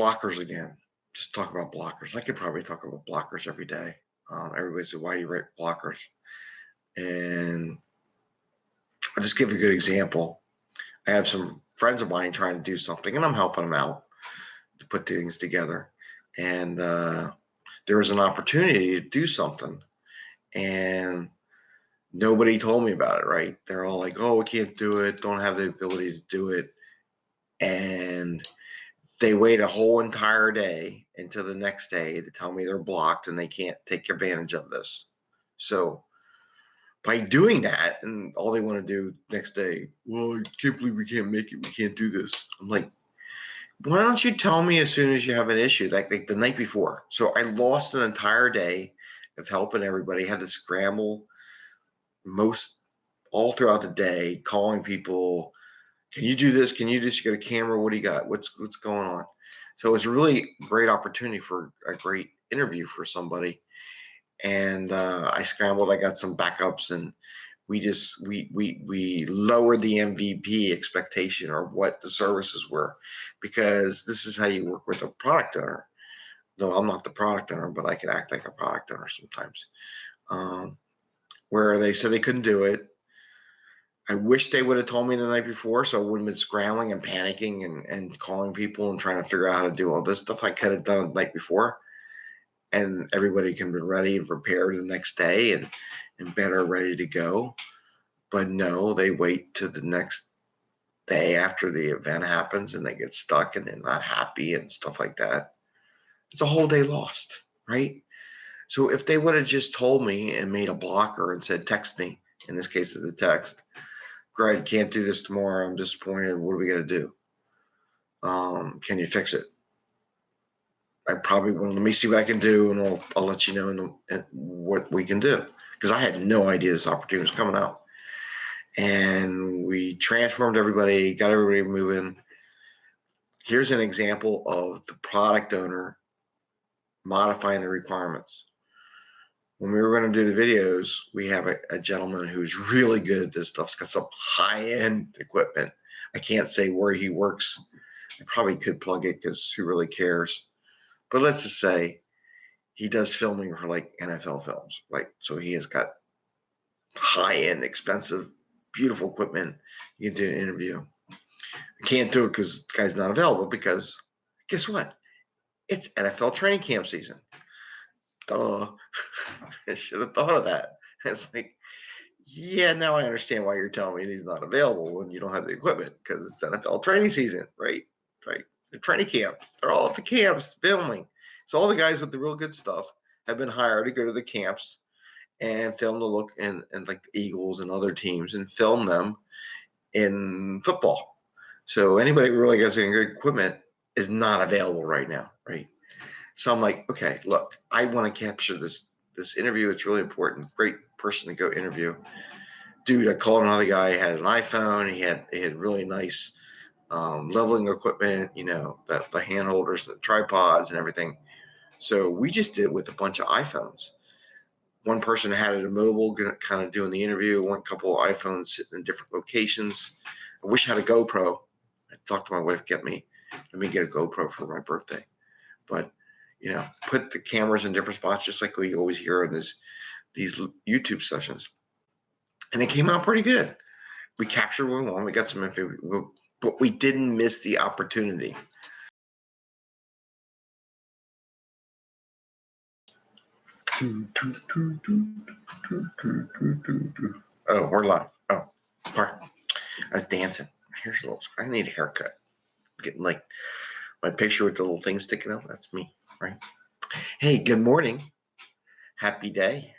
blockers again. Just talk about blockers. I could probably talk about blockers every day. Um, everybody said, "Why do you write blockers?" And I'll just give a good example. I have some friends of mine trying to do something, and I'm helping them out to put things together. And uh, there was an opportunity to do something, and nobody told me about it. Right? They're all like, "Oh, we can't do it. Don't have the ability to do it," and they wait a whole entire day until the next day to tell me they're blocked and they can't take advantage of this. So by doing that, and all they want to do next day, well, I can't believe we can't make it. We can't do this. I'm like, why don't you tell me as soon as you have an issue, like, like the night before? So I lost an entire day of helping everybody, had to scramble most all throughout the day, calling people. Can you do this? Can you just get a camera? What do you got? What's what's going on? So it was a really great opportunity for a great interview for somebody and uh, I scrambled. I got some backups, and we just we we we lowered the MVP expectation or what the services were, because this is how you work with a product owner. Though I'm not the product owner, but I can act like a product owner sometimes. Um, where they said they couldn't do it. I wish they would have told me the night before, so I wouldn't have been scrambling and panicking and, and calling people and trying to figure out how to do all this stuff. I could have done the night before and everybody can be ready and prepared the next day and and better ready to go. But no, they wait to the next day after the event happens and they get stuck and they're not happy and stuff like that. It's a whole day lost, right? So if they would have just told me and made a blocker and said, text me, in this case, it's the text, Greg, can't do this tomorrow. I'm disappointed. What are we going to do? Um, can you fix it? I probably will. Let me see what I can do, and I'll, I'll let you know the, what we can do. Because I had no idea this opportunity was coming out. And we transformed everybody, got everybody moving. Here's an example of the product owner modifying the requirements. When we were going to do the videos, we have a, a gentleman who's really good at this stuff. He's got some high-end equipment. I can't say where he works. I probably could plug it because who really cares? But let's just say he does filming for like NFL films, like so he has got high end, expensive, beautiful equipment. You can do an interview. I can't do it because the guy's not available because guess what? It's NFL training camp season. Duh. Oh, I should have thought of that. It's like, yeah, now I understand why you're telling me he's not available when you don't have the equipment because it's NFL training season, right? Right. The training camp. They're all at the camps filming. So all the guys with the real good stuff have been hired to go to the camps and film the look and, and like the Eagles and other teams and film them in football. So anybody really gets any good equipment is not available right now, right? So I'm like, okay, look, I want to capture this this interview. It's really important. Great person to go interview. Dude, I called another guy. He had an iPhone. He had he had really nice um, leveling equipment, you know, the, the hand holders, the tripods, and everything. So we just did it with a bunch of iPhones. One person had it a mobile, kind of doing the interview. One couple of iPhones sitting in different locations. I wish I had a GoPro. I talked to my wife, get me, let me get a GoPro for my birthday. But you know, put the cameras in different spots, just like we always hear in this these YouTube sessions. And it came out pretty good. We captured what we wanted. We got some info but we didn't miss the opportunity. Oh, we're live. Oh, pardon. I was dancing. Here's a little. I need a haircut. Getting like my picture with the little thing sticking out. That's me, right? Hey, good morning. Happy day.